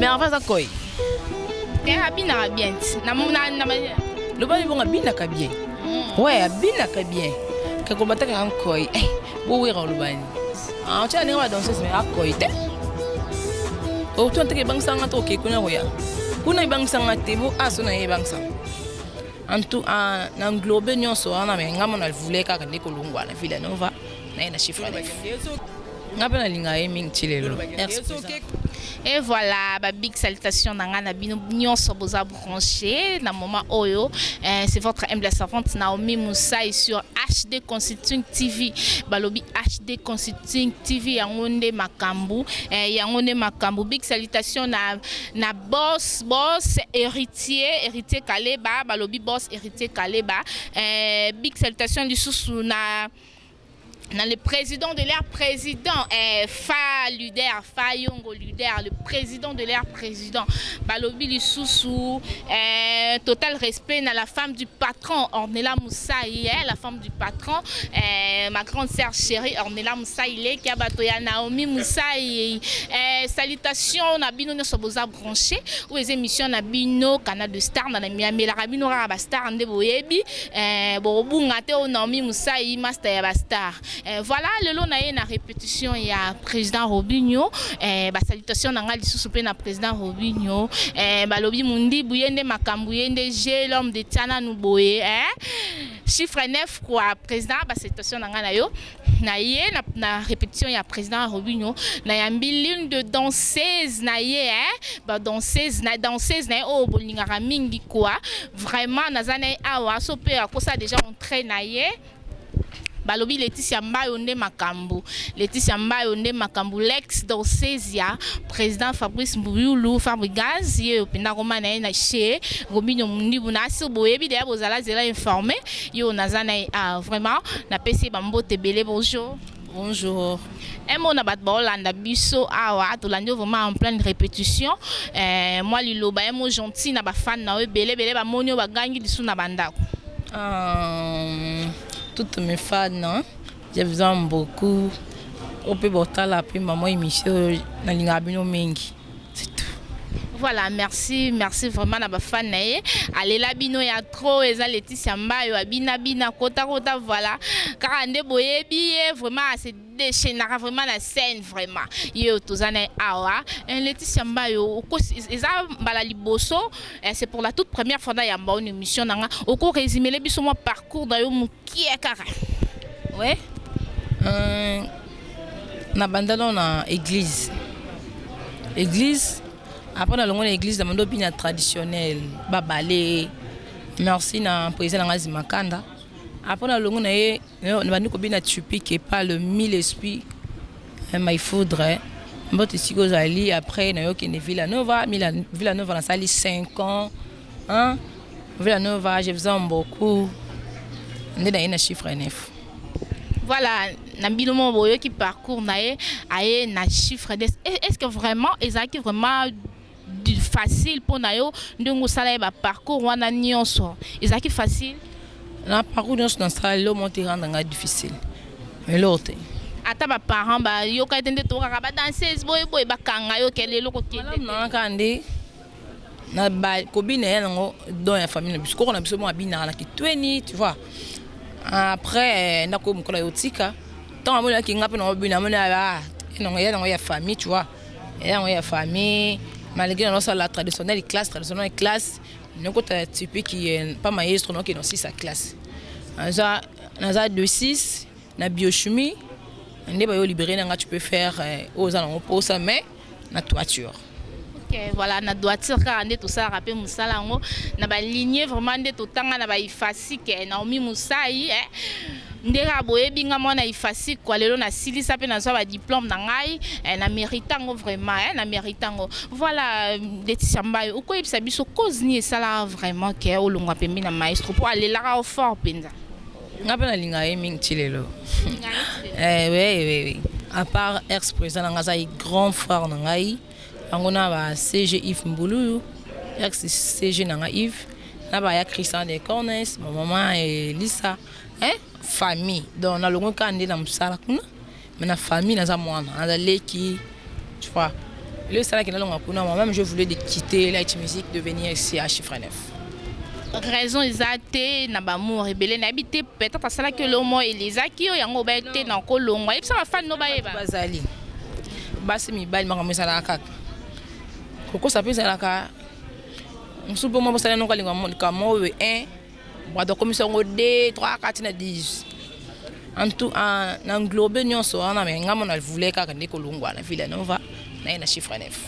Merve aza koi. Eh, abinaka bien. Na na na loba ni bonga binaka bien. Mm. Ouais, abinaka bien. Kako bataka en koi. Eh, bo wera olobani. Ah, tu as ninga danseuse mais akoi te. Oh, tu anteke bangisa nga to ke kuna koya. Kuna ibangisa nga te bo aso na ye bangisa. En tout en na englobe nionso wana mais nga mona voulais kaka nde kolongwa na Villa Nova na ye na Chiffre Def. Nga pe na linga ye mingi ti lelo. Merci president. Et voilà ba big salutations na nga na bino nionso boza branche na moment oyo eh, c'est votre humble servante Naomi Musai sur HD Consulting TV balobi HD Consulting TV yango nde makambu eh, yango nde makambu big salutations na na Boss boss heritier heritier kaleba balobi boss heritier kaleba eh, big salutation lisusu na na le president de leur president eh, fa luder fa yongo luder le president de leur president balobi lisusu eh, total respect na la femme du patron ornela musai eh, la femme du patron eh, ma grande sœur chérie Ornella Musai leki ya bato ya Naomi Musai eh, salutation na bino nyonso boza branché ou eza émission na bino kana de star na miamelaka bino kaka ba star nde boyebi eh, bokobunga te o oh, Naomi Musai master ya ba star eh, voilà lelo na ye na répétition ya président Robinho eh, ba salutation na nga lisusu pe na président Robinho eh, balobi mundibu ye nde makambu ye nde j'ai l'homme de Tiana Nuboye eh Chiffre neuf kua president ba salutations na ngai na yo na ye na, na repetition ya president Robinho na yambi l'une de danseuse na ye hein ba danseuse na danseuse na ye oyo bolingaka mingi kua vraiment naza na ye awa so pe akosa dejà entre na ye balobi Laetitia Mbayo nde makambu Laetitia Mbayo nde makambu l'ex danseuse ya President Fabrice Mbuyulu, Fabrigaz, ye oyo penda akoma naye na chez Robinho Mundibu na sur boyebi dejà bozala zela informe ye oyo naza naye awa vraiment na pesi ye ba mbote ebele bonjour. Bonjour. Un mot na batu bao landa biso awa tolandi yo vraiment en pleine repetition eh mua liloba un mot gentil na ba fans na yo ebele ebele ba moni yo ba gangi lisusu na ba ndaku. Ahh toutes mes fans. Je vous aime beaucoup oyo pe botala pe maman emission oyo na lingaka bino mingi. Voilà, merci, merci vraiment na ba fan na ye. Alela bino ya trop eza Laetitia Mbayo abina bina kota kota voilà. Kaka nde boyebi ye vraiment se déchaînera vraiment la scène vraiment. Yo tozana awa. Un Laetitia Mbayo eza mbala liboso c'est pour la toute première fois na yamba une émission nanga. Oko résumer le biso moi parcours na yo Kiee kaka we euh, na banda no na eglise eglise après na longo na eglise na banda obina traditionnel babale merci na poésie na nga zimakanda après na longo na ye na bandi kobina tupique epa le mille esprit eh, my foudre mbote esika ozali après nayokende villanova villanova nasali 5 ans Hein villa nova je vous aime beaucoup nde naye na chiffre 9. Voilà na bino moko boyoki parcours na ye aye na chiffre 9 est ce que vraiment ezalaki vraiment facile mpo na yo ndenge osala ye ba parcours wana nyonso ezalaki facile? Na parcours nyonso nasala eloko moko te erendre ngai difficile eloko te. Ata ba parents bayoka ye te nde tooyo kaka ba danseuse boye boye bakanga yo ke lelo kokende te? Malamu na ngai kaka nde. na ba kobina ya nango don ya famille na biso koko na biso mo abinaka na kitueni tu vois après na ko mokola yo tika tant amona ki nga pe na obina amona ah nango ya nango ya famille tu vois ya nango ya famille malgré na sala traditionnel classe traditionnel classe ne ko ta type qui est pas maestro non qui dans 6 à classe naza naza de 6 na biochimie nde ba yo libérer na nga tu peux faire euh, oza nango posa mais na toiture. Ok voilà na doiture kaka nde tosalaka pe musala yango na ba ligne vraiment nde totanga na ba ifasique eh, Naomi Musai eh nde kaka boyebi nga mwana ifasique kwa lelo nasilisa pe nazwa ba diplome na ngai eh, na merita yango vraiment eh, na merita yango voilà Laetitia Mbayo okoyebisa biso cause nini esalaka vraiment ke olongwa pembeni na maestro po alelaka yo fort penza. Nga pe na linga ye mingi ti lelo eh oui oui oui a part ex president na nga aza grand frère na ngai yango na ba CG Yves mbuluyu ex CG na nga Yves na ba ya Christian de Cornes ba maman Elisa eh famille donc na longwe ka nde na musala kuna Mais na famille naza muana naza leki tu vois eloko esalaki nalonga kuna moi meme je voulais de quitter light music de venir ici à chiffre 9. Raison eza te na ba amour ebele nayebi te peut etre asalaki yo eloko moko elezaki yo yango obaye te na ko longwa yebisa ba fan no bayeba. Bazali basi mibali makambo ezalaka kaka kokosa pe ezalaka mususu pe mwa bosali yanoko alinga likambo moko boye eeh. Bato bakomisi yango deux, trois, quatre ti na dix. En tout, en englobe nionso wana mais nga mona voulais kaka nde kolongwa na Villa Nova naye na chiffre neuf.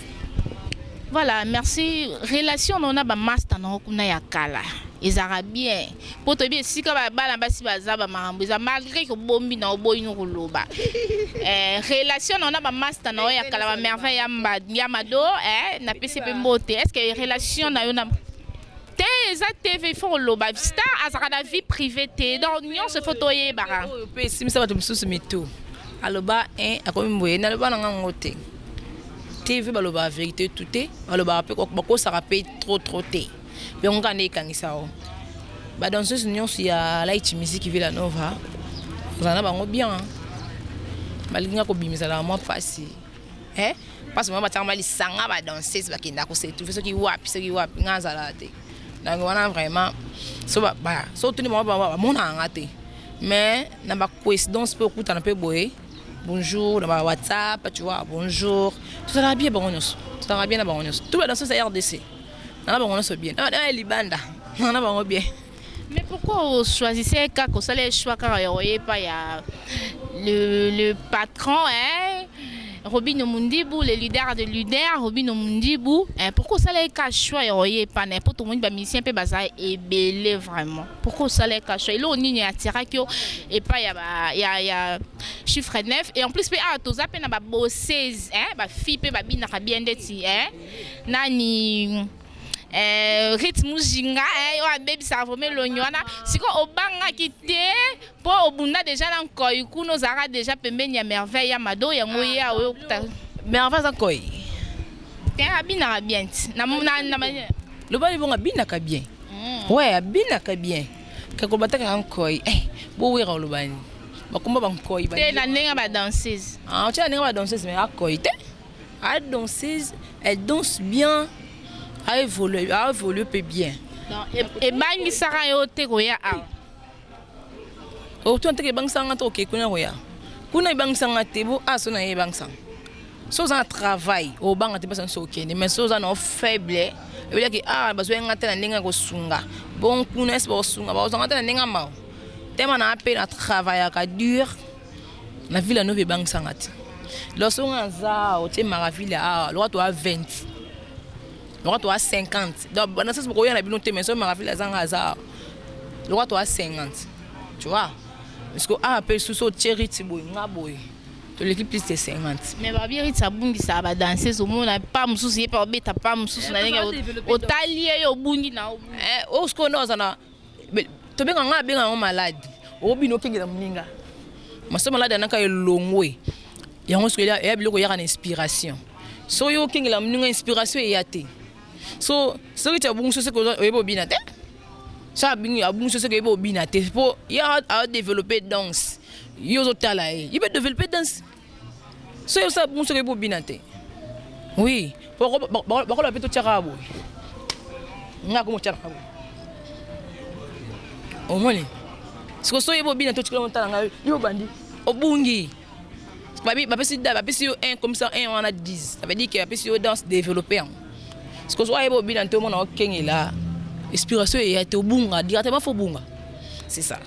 Voilà, merci. Relation na yo na ba masta na yo kuna ya kala ezalaka bien? Po toyebi esika ba bana basi baza ba makambo eza malgre que obombi na oboyi no koloba. Eh, relation na yo na ba masta na yo ya kala ba Merveille ya mba, ya Mado eh napesi ye pe mbote. Est ce que relation na yo na Te eza TV il faut koloba star azalaka na vie privee te donc nionso il faut toyebaka. Oyo pe esimbisa batu misusu mitu aloba hein akomi boye naloba nanga ngo te TV balobaka verite tout te balobaka pe bakosaka pe trop trop te yango kaka nde ekangisa yo ba danseuse nionso ya light music Villa Nova ozala na bango bien balingi nga kobima ezalaka mwa pasi. Eeh pasi vraiment batiaka mwa lisanga ba danseuse bakendaka ko s'etrouver soki wapi soki wapi nga nazalaka te donc wana vraiment soki otuni bango bamonaka nga te mais na ba coicidence pe okutana pe boye bonjour na ba whatsapp tu vois bonjour tozalaka bien bango nionso tozalaka bien na bango nionso tout ba danseuses ya rdc naza na bango nionso bien na ya libanda naza na bango bien. Mais pourquoi o choisissez kaka ko sala ye choix kaka yako ye epai ya le le patron hein Robino Mundibu le leader de leader Robino Mundibu hein pourquoi osala ye kaka choix yako ye epai naye po tomoni ba musiciens pe baza ebele vraiment pourquoi osala ye kaka choix eloko nini e attiraki yo epai ya ba ya ya chiffre neuf et en plus pe awa toza pe na ba bosses hein ba filles pe ba binaka bien ndeti hein nani Eh, Rit Mujinga, eh, yo abebisa vrome longi wana. Siko obangaki te po obunda deja na nkoi kuna ozalaka deja pembeni ya merveille ya mado yango ye ah, aoyo kuta. Merveille aza nkoi. Te eh, abinaka bien ti. Na na na mania. Loba libonga abinaka bien. Mm. Ouais, abinaka bien. Kako bataka nkoi. Eh, bo wera olobani. Bakomba ba nkoi ba. Te na ndenge ba danseuse. Ah, tu na ndenge ba danseuse mais akoi te. A danseuse elle danse bien a evolue a evolue pe bien. Donc ebangisaka yo te koya awa? Okotuna te ke ebangisaka nga te oke kuna koya kuna ebangisa nga te po awa soki naye ebangisa nga soki oza na travail okobanga te place nionso okende mais soki oza nao faible oyebela ke awa bazwaki nga te na ndenge ya kosunga bongo kuna esi bakosunga bakozwa nga te na ndenge ya mawa tellement naza pe na travaillaka dur. Na villa nova ebangisa nga te lorsque nga naza awa otie maravilla awa lokola toza 20 lokola toza 50 donc banda sasa bokoya na bino te mais soki maravilla aza nga aza awa lokola toza 50 tu vois parceque awa mpe lisusu otie Ritzy boye nga boye toleki plus de 50. Mais ba bi Ritzy abungisaka ba danseuse omona pas mosusu ye mpe abeta pas mosusu na ndenge otali ye yo obungi na yo obungi. Eh oyo sikoyo nde aza na Tobenga nga abenga yango maladi o bino kengela muninga maso maladi anaka elongwe yango soki eya biloko eyaka na inspiration so yo okengela muninga inspiration eya te so soki ti abungusi seke oyebi obina te so abungusi seke oyebi obina te po ya a developpe danse yo ozotala ye ye pe developpe danse Soki osala bongo soki oyebi obina te. Oui, bakoloba pe totia kaka boye. Nga komo tia kaka boye. Omoni? Siko soki oyebi obina te otikela motala nga yo obandi. Obungi. Bapesi yo 1 comme ça 1 wana 10. Ça veut dire que bapesi yo danse développer yango. Sikoyo soki ayeba obina te omona okengela expiration eya te obunga directement faut obunga c'est ça.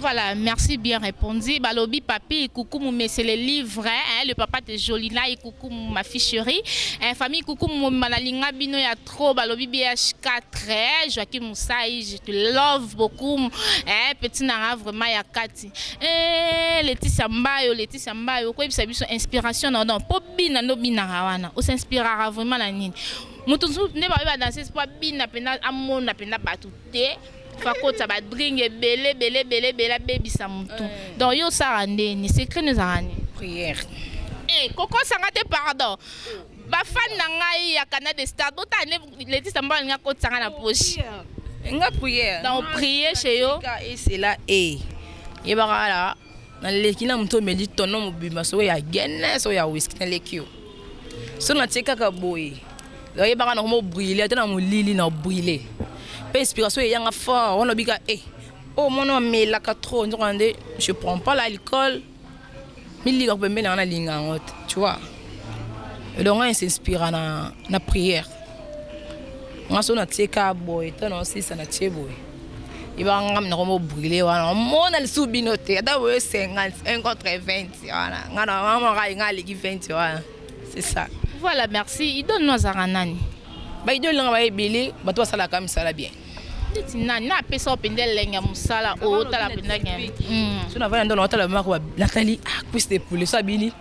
Voilà merci bien repondu balobi papy ikukumu mais c'est le livre hein le papa de jolina ikukumu ma fille cherie eh famille ikukumu mobimba na linga bino ya trop balobi BH4 eh Joachim Musai je te love beaucoup eh petit nanga vraiment ya kati Eeh Leticia mbayo Leticia mbayo koyebisa biso inspiration na yo donc po bina nde obinaka wana o s'inspiraka vraiment na nini? Mutu mususu nde babe ba danseuse po abina penza amona penza batu te faut akotisa ba dring ebele ebele ebele ebele abebisa mutu donc yo osalaka nde nini secret na yo ezalaka nini? Prière. Eh kokosa nga te pardon ba fan na ngai ya canal de stars botala nde. Leti samba alingi akotisa nga na poche. Nga prière. Donc prier chez yo. Et c'est là et yebaka kala na leki na moto omeli tono mobimba soko ya Guinness oyo ya whisky na leki yo. So na tie kaka boye. Donc yebaka na komo brûler ata na molili na brûler. Pe inspiration eyanga fort wana obika eh oh mwana amelaka trop nzoka nde je prends pas l'alcool. Mi lika ko pembeni na nga na linga yango te tu vois et donc nga na s'inspira na na prière nga so na tie ka boye to na sisa na tie boye et ba nga na ko mo brûler wana o mona lisu bino te ata boye 50 1 contre 20 wana nga na nga mo rai nga liki 20 wana c'est ça voilà merci idole no azaka nani ba idole nga ba ebele bato ba sala ka misala bien ndeti nani na apesa yo mpenza elengi ya mosala oyo otala mpenza gene so na vaya ndona otala mako natali ah, cuisse de poulet so abini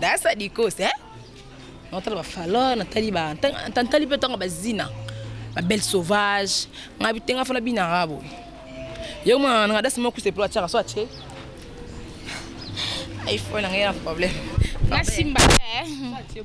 dasa dikose eh? natala bafaleur natali natali mpe ntango bazina babelle sauvage nga bitenga fana binanga boye ye mwana nanga dasi moko cuisse de poulet atiaka so atie iphone nanga ye na problème nasimba te eh?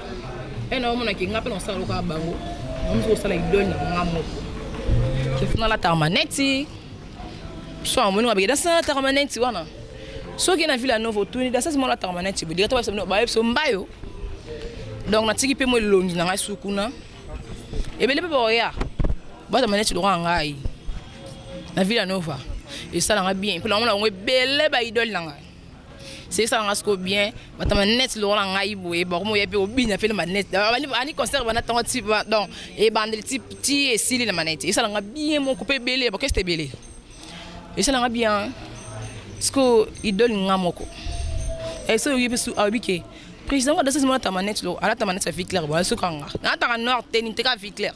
He na omona ke nga pe na osala loka bango. Nga musu osala idole na nga moko. Ke na lataka maneti. So amoni nga beke dasi na lataka maneti wana. Soki na Villa Nova otuni dasi mo lataka maneti bo direct ba yebisa mbayo. Donc na tiki pe mo elongi na nga su kuna. Ebele pe ba oya. Bata maneti loka ngai. Na Villa Nova. Esala nga bien. Pe na omona bango ebele ba idole na nga. se esala nga siko bien batama net lokola ngai boye bakomi oya mpe obina mpe na manet ani concert banda ntango ti donc ebandeli ti ti esili na manet esala nga bien moko mpe ebele bakeste ebele esala nga bien siko idole nga moko ese eh, oyebi su ayebi ke président ngo adasasi mona tama net lo alata manet ya viclair boye sukanga nataka noir te niteka viclair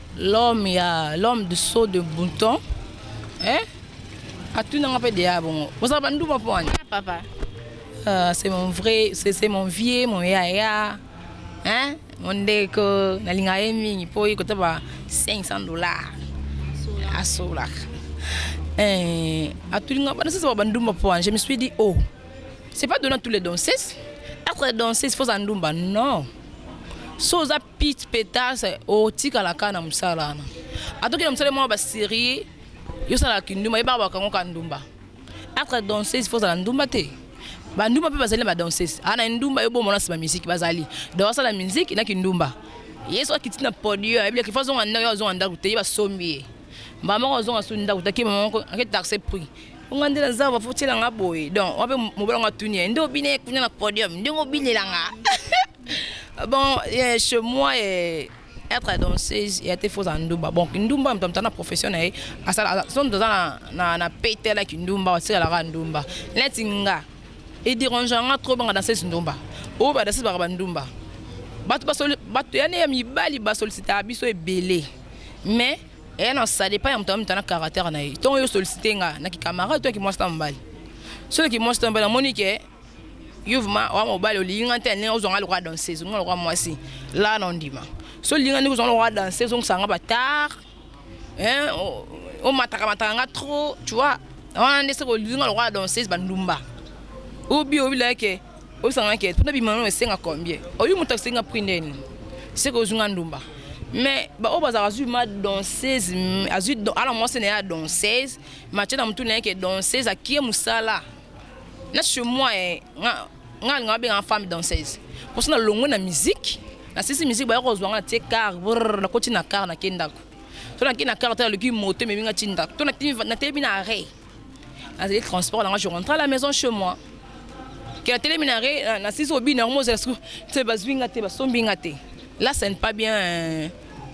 L'homme ya l'homme de saut de bouton eh atuna nga pe dejà bongo bozalaka ba ndumba po wani? Papa Ah c'est mon vrai c'est mon vieux mon yaya hein mon ndeko na lingaka ye mingi po ye kota ba 500 dollars asolaka eh atuni nga bana sasa ba ndumba po wani je me suis dit oh c'est pas donne à tous les danseuses etre danseuse faut ozala ndumba non so oza Pete petas otikala kaka na musala wana ata oke na musala moko ya ba serie yo salaka kindumba yebaka ba kango ka ndumba etre danseuse faut ozala ndumba te ba ndumba pe bazali na ba danseuse aa na endumba yo bomona sima musique bazali donc asala musique na kindumba ye soki akiti na podium ayebi ke faut azonga ndaku yaka azonga ndaku te ye basombi ye mbala moko azonga su ndaku te ake mama moko ake taxe prix po nga nde naza awa faut otiela nga boye donc wana pe mobali yango atuni ye nde obinaki kuna na podium ndenge obinela nga Bon eh, chez moi eh, être danseuse ya te faut ozala ndumba bon kindumba moto moto na profession na ye asala so moto aza na, na, na pete na kindumba atikala kaka ndumba neti nga edirangea nga trop banga danseuse ndumba oyo ba danseuse baka bandumba bato basoli bato yani ya mibali basolisitaka biso ebele mais eya na ça dépend ya moto na moto na caractère na ye ntongo yo osolisite nga na kikamarade to ya kimwasi na mobali soki kimwasi to ya mobali namoni ke Yo vraiment oa mobali olingi nga te na ndenge ozwa nga lokola danseuse olingi nga lokola mwasi la na ondima soki olingi nga ndenge ozwa nga lokola danseuse ozongisaka nga ba tard hein omataka mataka nga trop tu vois wana nde soki olingi nga lokola danseuse ba ndumba ou bien olobi na nga ke oyebisa nga ke po nabima na yo esenga combien oyebi mutu asengi nga prix ndenge nini soki ozwi nga ndumba mais ba oyo bazalaka azwi ma danseuse azwi aza na mwasi na ye ya danseuse mais atie na mutu na ye ke danseuse akie musala na chez moi nga nga nga benga femme danseuse parce na longwe na musique na sisi musique ba ko zwa nga tie car na koti na car na kendako to na ki na car ta loki moto me binga ti ndako to na ti na tebi na arrêt na zeli transport na nga je rentre à la maison chez moi que la télé minare euh, na sisi obi na mozo sku te bazwinga te basombi nga te là c'est pas bien euh,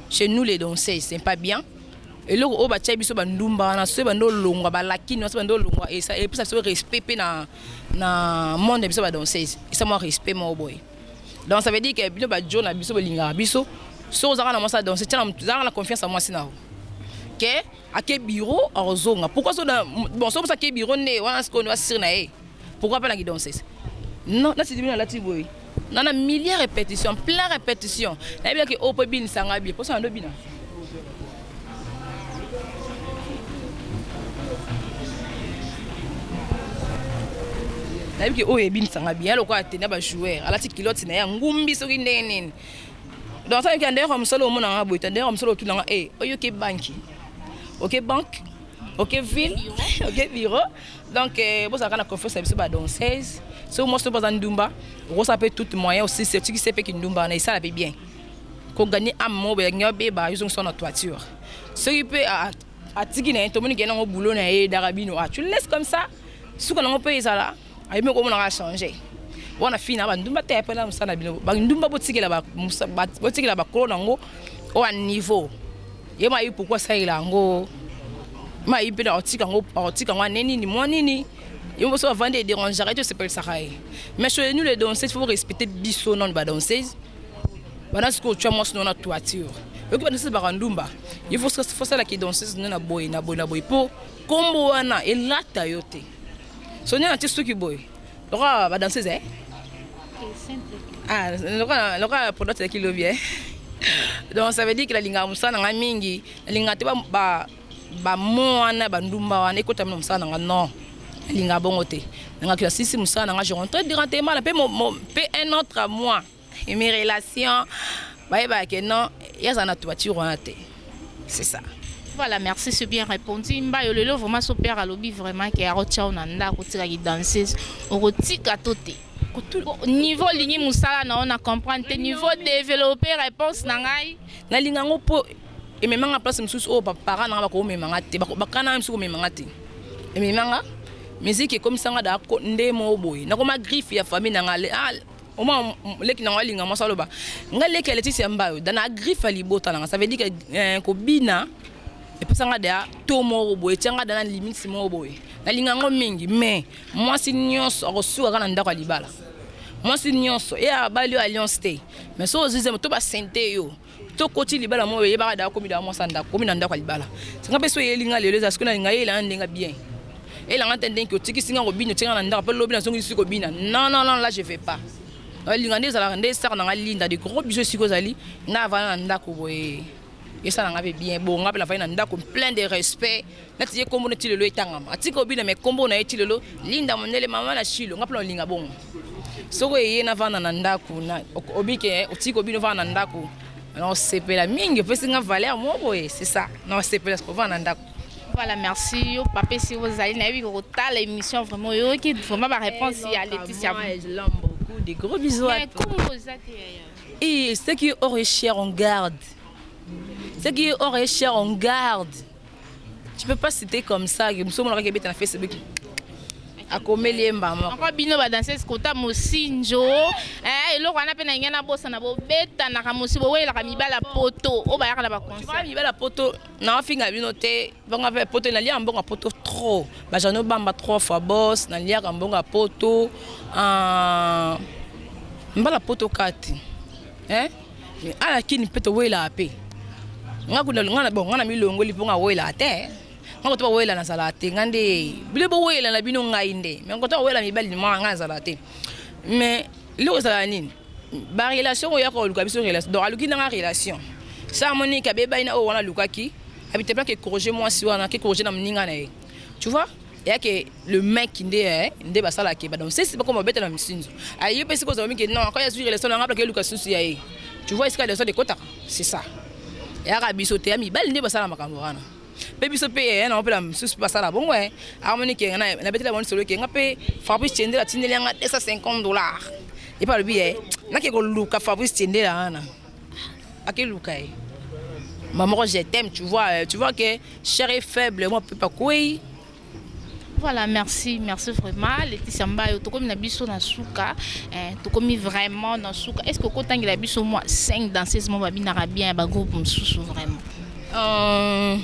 chez nous les danseuses c'est pas bien Eloko oyo batiaki biso ba ndumba wana soki ebandi olongwa ba lakin wana soki ebandi olongwa esa epesa biso respect pe na na monde na biso ba danseuse esa mua respect moko boye donc ça veut dire que bino ba djo na biso bolingaka biso soki oza kaka na muasi ya danseuse tia na zala kaka na confiance ya muasi na yo que ake bureau akozonga pourquoi soki na bon soki muasi ake bureau nde wana sikoyo nde ba sur na ye Pourquoi pas la guidonces non na sidi bino alati boye na na milliers répétition plein répétition na yebi yaki opo ebini sanga bi posa na ndo bina na yebi ki oyo ebini sanga bi ya lokola tena ba joueur alati kilote na ya ngumbi soki ndenge nini donc ça yokenda yoko mosolo omona nga boye tenda yoko mosolo otuna nga eh oyoki banki oke banque oke ville oke bureau Donc bozala kaka na confiance na biso ba danseuse soki mwasi oyo baza ndumba okosala pe toute moyen osisi otikisi ye pe kindumba wana esala pe bien ko gagne ame moko boye alingi abeba yo zongisa na toiture soki pe atiki na ye tomoni ke nango boulot na ye edaka bino ah tu laisse comme ça suka nango pe ezala ayebi okomona ka changer wana fille na ba ndumba te apela musala na bino ba ndumba botikela ba botikela bakolo nango oyo niveau Ye mayi pourquoi asalela yango mayi mpe akotika yango akotika yango ane nini mwa nini yo mposo avandi ederangeaka ye to esepelisaka ye mais chez nous les danseuses faut respecter biso nanu ba danseuses banda sikoyo otya mwasi no na toiture oyoki ba danseuses baka ndumba il faut faut sala ki danseuse no na boye na boye na boye mpo kombo wana elata yo te sonene atie suki boye Lokola ba danseuse eh. Ah, lokola lokola product ya kilobi eh. Donc ça veut dire que la linga musala na ngai mingi, na linga te ba ba ba mots wana ba ndumba wana ekota na musala na ngai non. Na linga bongo te. Na ngai sisi musala na ngai je rentre directement là pe mon pe un autre mois. Mes relations bayebaka que non ye azala na toiture wana te c'est ça. Voilà merci ce bien repondu mbayo lelo vraiment so père alobi vraiment ke ako tiayo na ndaku otika ki danseuse oko tika to te? Niveau olingi musala na yo na comprendre te niveau developper reponse na ngai. Na linga ngo po emema nga place mususu oyo ba parents na nga bako mema nga te ba kana meme si ko mema nga te emema nga musique ekomisa nga da ko nde moko boye nako ma griffe ya famille na nga ah. Omwa leki na ngo alinga mwasi aloba nga leki ya Leticia Mbayo da na agriffa libota na nga ça veut dire que eh, kobina epesa nga da to moko boye etia nga da na limite moko boye na linga ngo mingi mais mwasi nyonso akosuka ka na ndako ya libala mwasi nyonso e abali yo alliance te mais so ozizemo to ba sente yo To koti libala moyo yeba kada komi da mwasa ndako komi na ndako ya libala nga pe so yeli nga lelo eza sikona linga yela nde nga bien ela nga tende ki otiki singa ko bino tinga na ndako pe lobi na songi siko bina non non non la je vais pas euh, linga nde zala nde saka na nga linda de gros bisous siko zali nga vana na ndako boye esa na nga pe bien bo nga pe na vana na ndako plein de respect Nati ye kombo ne ti lelo etangama atika obina mais kombo naye ti lelo linda mondele maman na shilo nga pona olinga bongo soki eye na vanda na ndaku na obike otiki obina ovanda na ndaku na osepela mingi opesi nga valeur mo boye c'est ça na osepela ovanda na ndaku Voilà, merci. Yo, papa, si vous allez, naïvi, à l'émission, vraiment, yo, qui, vraiment, ma réponse, il y a Laetitia. Moi, je l'aime beaucoup. Des gros bisous à toi. Et ce qui est hors et cher, on garde. Ce qui est hors et cher, on garde. Tu peux pas citer comme ça que muso monaka kebeta na Facebook. akomeli ye mbamo encore bino ba danseuse kota mosinjo eh, eloko wana mpe na lingi nabosana bobetanaka mosi bowelelaka mibala poto oyo bayaka na baconcert mibala poto naofinga bino te banga mpe poto naliaka mbongo ya poto trop bajano bamba trois fois bos naliaka mbongo ya poto ah, mbala poto kati eh? Mais à la kin peut wela pe. Nga kuna nga bon nga na milongoli po nga wela te. Nga ko to wela na sala te nga nde bile bo wela na bino ngai nde. Mais ko to wela mibali ma nga sala te. Mais loko sala nini? Ba relation ya ko luka biso relation. Donc aluki na nga relation. Sa moni ka be baina o wana lukaki. Abite pla ke corriger moi si wana ke corriger na mninga na ye. Tu vois ya que le mec nde eh, nde basala ke ba donc sisi bakoma babeta na misinzo ayo ah, pesi kozala mingi non quand ya zui relation na ngabla ke luka susu ya ye tu vois esika relation de kota c'est ça ya ka biso te ya mibali nde basala makambo wana pe biso pe ya na opela susu basala bongo eh amoni ke na na betela boni solo ke ngape Fabrice Chendela tineli nga 250 dollars et par le billet na ke ko luka Fabrice Chendela wana Akeluka ye. Ma moko je t'aime tu vois tu vois que cher est faible moi peut pas kweyi. Voilà merci merci vraiment Laetitia Mbayo tokomi na biso na suka eh, tokomi vraiment na suka est-ce que okotangela biso moi 5 danseuses mo babinaka bien ya ba groupe mosusu vraiment euh,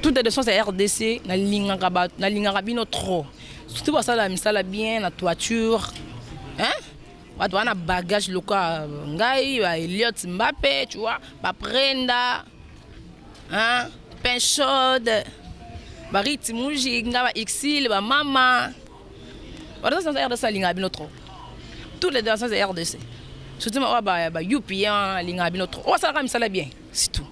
toute de sens ya RDC nalingaka ba nalingaka bino trop surtout basala misala bien na toiture hein Batu baza na bagage lokola ngai ba Elliot Mbappe tu vois ba Prenda hein pain chaude ba Ritz Mujinga ba Ursule ba Mama Wana sans RDC alingaka bino trop toutes les danseuses ya RDC surtout oyo ba ba Youpi hein alingaka bino trop oyo asalaka misala bien c'est tout.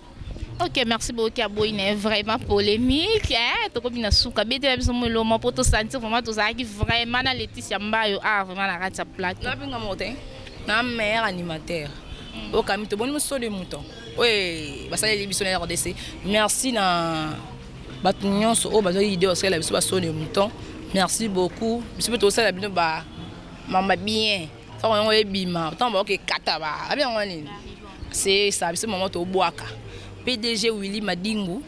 Ok merci beaucoup kia boyi na vraiment polemique eh tokomi na suka betela biso moloma po to sentir vraiment tozalaki vraiment na Laetitia Mbayo ah vraiment na kati ya plateau na binga mote na meilleur animateur mm. okami toboni mosolo ya moto oyo basaleli biso na RDC merci na bato nyonso oyo bazwaki idée basalela biso basolo ya moto merci beaucoup biso mpe tosala bino ba mamba bien Tango yango ebima, tango ba ke kata ba, abi yango nini? Se sa biso maman to bwaka. PDG Willy Madingu,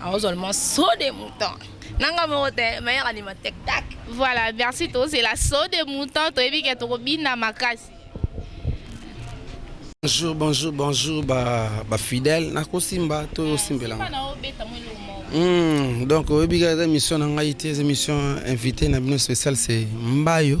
aozo le morceau de mouton. Nanga moko te, meilleur animateur tac. Voilà, merci to zela saut de mouton, to yebi ke toko bina makasi. Bonjour, bonjour, bonjour ba ba fidèles. Nako simba to yo simbela. Simba na obeta mo eloko moko. Hmm, donc oyebi ke eza mission na ngai te, eza mission invité na bino spécial c'est Mbayo.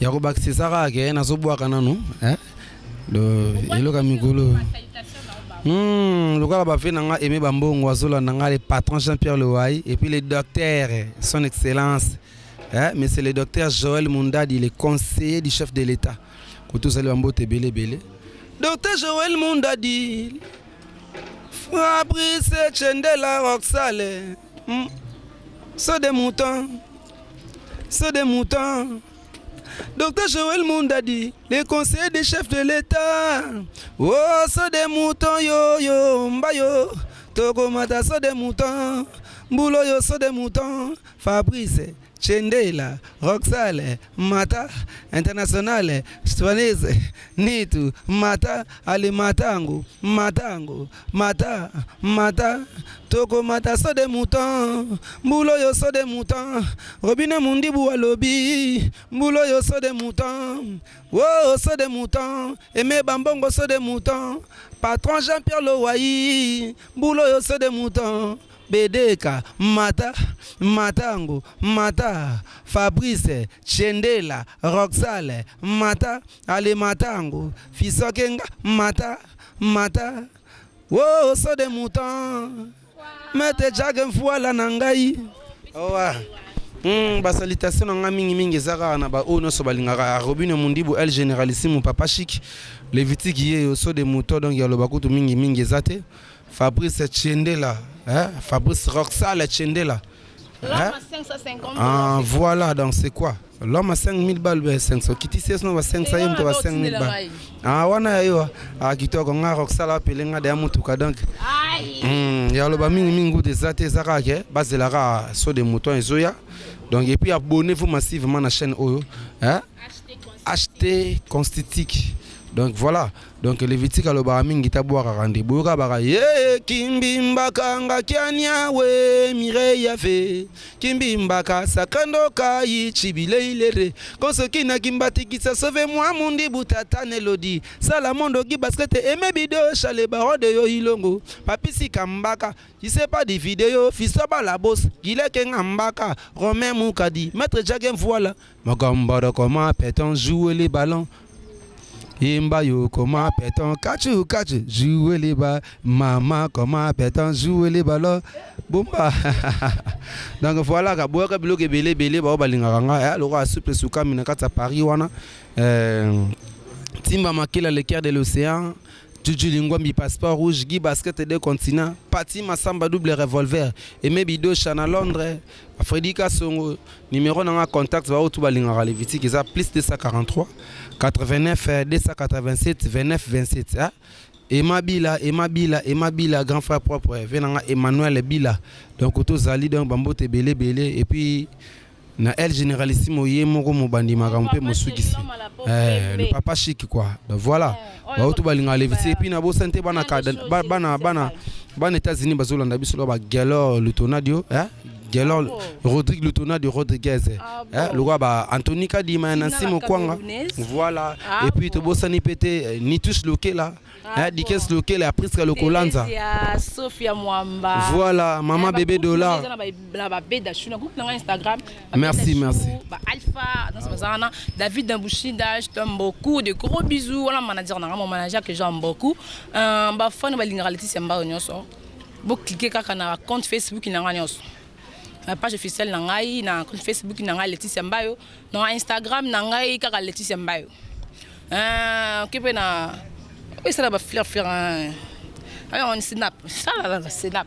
ya kobakisisa kaka ke nazobwaka nanu eh? eloko ya mikolo Hmm, lokola bafe na nga aime bambongo azolanda nga le patron jean pierre lewai et puis le docteur son excellence eh, mais c'est le docteur joël mundadi le conseiller du chef de l'état koto ozali bambote ebele ebele docteur joël mundadi fabrice chendela roxale Hum ce de mouton ce de mouton Docteur Joël Mondadi le conseiller de chef de l'Etat oh ce de mouton yo yo mbayo tokomata ce de mouton mbulo yo ce de mouton Fabrice Chendela, Roxale, Mata, Internationale, Swanese, Nitu, Mata, Ali Matangu, Matangu, Mata, Mata, Toko Mata saut de mouton, Mbula oyo saut de mouton, Robine Mundibu alobi, Mbula oyo saut de mouton, Wooh saut de mouton, Aime Bambongo saut de mouton, Patron Jean Pierre Lowayi, Mbula oyo saut de mouton, Bedeka mata mata ngo mata Fabrice chendela Roxale mata ale mata ngo fisoke nga mata mata Woo saut de mouton Maître Jacques Mfuala na ngai Owa Hum ba salutation na nga mingi mingi eza kaka na ba oyo nionso balingaka Robinho Mundibu El Generalissimo Papa Chic Levitique yeyo saut de mouton donc ya loba kutu mingi mingi eza te Fabrice tshiendela eh Fabrice Roxal tshiendela eh ah voilà donc c'est quoi l'homme à 5000 balles ba 500 kitisi yesu na ba 500 ye moto ba 5000 balles ah wana ya yo ah kitoko nga Roxal apele nga deya motuka donc hmm, ya loba mingi mingi ngude eza te eza kaka ke bazela kaka so de mouton ezoya donc et puis abonnez-vous massivement na chaîne oyo eh acheter constitutique donc voilà Donc levitique alobaka mingi te abuakaka nde boyoka baka yee kimbimba kanga kiania wee mireille ave kimbimba ka saka ndoka yi tshibilei lere konso kina kimbatikisa sauve moi mundi butata na elodi sala mondo gi basket aime bidocha le baron de yo ilongo papy sika mbaka gisepa di video fiston bala boss gileke nga mbaka romain mukadi maitre jage mvuala Mogomboro koma peton joue le ballon Yemba yo koma peton kachu kachu joue le ba mama koma peton joue le ballon Bomba donc voilà ka boyaka biloko ebele ebele bao balingaka nga eh, lokola soupe esukami na kati ya Paris wana eh, Timba Makila le cœur de l'océan Juju Lingwambi passeport rouge Guy basket de continent Pati Masamba double revolver Aimé Bido Chana Londres Fredy Kasongo numero na nga contact ba otu balingaka Levitique eza plus 243 89 287 29 27 hein? Emma Bila, Emma Bila, Emma Bila, grand frère propre, vie na nga Emmanuel Bila. Donc tozali donc bambote ebele ebele et puis na El Generalissimo ye moko mobandi makambo mpe mosukisi. Eh, le papa chic quoi. Donc voilà. bautu balinga levisi epi na bosani te bana bana bana bana États-Unis bazolanda biso ba Gelor Lutonadio eh Gelor ah Rodrigue Lutonadio Rodriguez eh ah lokola ba Anthony Kadima na Simo Kwanga voilà ah et puis tobosani pe te eh, Nitus Lokela ah eh, Dickens Lokela ya Prisca Lokolanza Sophia Mwamba voilà maman bébé dollar na ba bébé d'achou na Instagram Merci, merci. Ba Alpha, dans Bazana, David Dambushida, je t'aime beaucoup. De gros bisous. Voilà mon manager, mon manager que j'aime beaucoup. Euh, ba fan ba lingala Laetitia Mbao nyoso. Bo cliquer kaka na compte Facebook na ngai nyoso. Na page officielle na ngai, na compte Facebook na ngai Laetitia Mbao, na Instagram na ngai kaka Laetitia Mbao. Euh, kipe na Oui, ça là, ba fleur fleur. Hein. Alors on snap. Ça là, là, snap.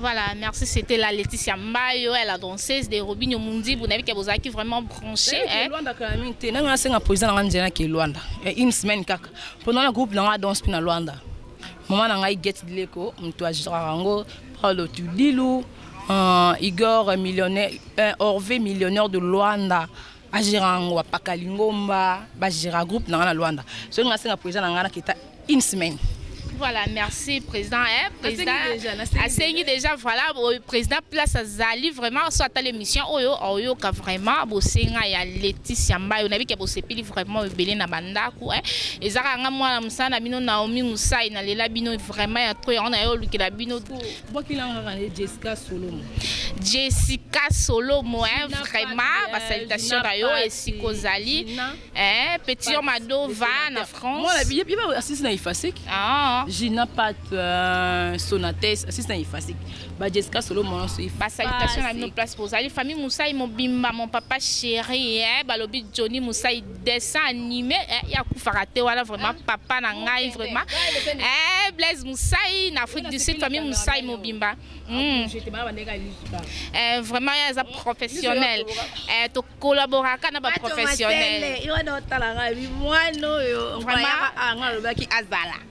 Voilà, merci, c'etait la Laetitia Mbayo, elle la danseuse de Robinho Mundibu, nabi ke bozalaki vraiment branché hein. Luanda kala mingi te, nanga senga poison nanga nzela ke Luanda. Et eh, une semaine kaka. Pendant la groupe nanga danse pina Luanda. Maman nanga Get Dileko, mtu ajora ngo, Paulo Tudilu, uh, Igor millionnaire, uh, Orve millionnaire de Luanda. Ba gera yango ba paka lingomba ba gera groupe na nga na Luanda soki nga senga president na nga na kita une semaine. Voilà, merci président. Hein, président asengi déjà voilà président place azali vraiment soit à l'émission oyo oyoka vraiment bosenga ya Laetitia Mbayo na bike bosepili vraiment ebele na bandaku hein. Ezaka nga mwana musana bino Naomi Musai na lela bino vraiment ya trop on ayo lukela bino Bwaki na nga kaka Jessica Solomo. Jessica Solomo hein vraiment ba salutations na yo esika ozali hein petit homme adova na France. Mwana biye biye assiste na Ifasek. Ah. Gina Pat euh, Sonates assiste na Ifasek. Ba Jessica Solomo na so Ba salutations na bino place pour ozali famille Musai mobimba mon papa chéri hein balobi Johnny Musai Dessin anime eh ya kufaka te wana vraiment papa na ngai vraiment eh Blaise Musai na Afrique du Sud famille Musai mobimba mm. eh, vraiment ya eza professionnel eh, to collaboraka na ba professionnel yo wana otalanga bi mwana oyo vraiment anga lobaki azala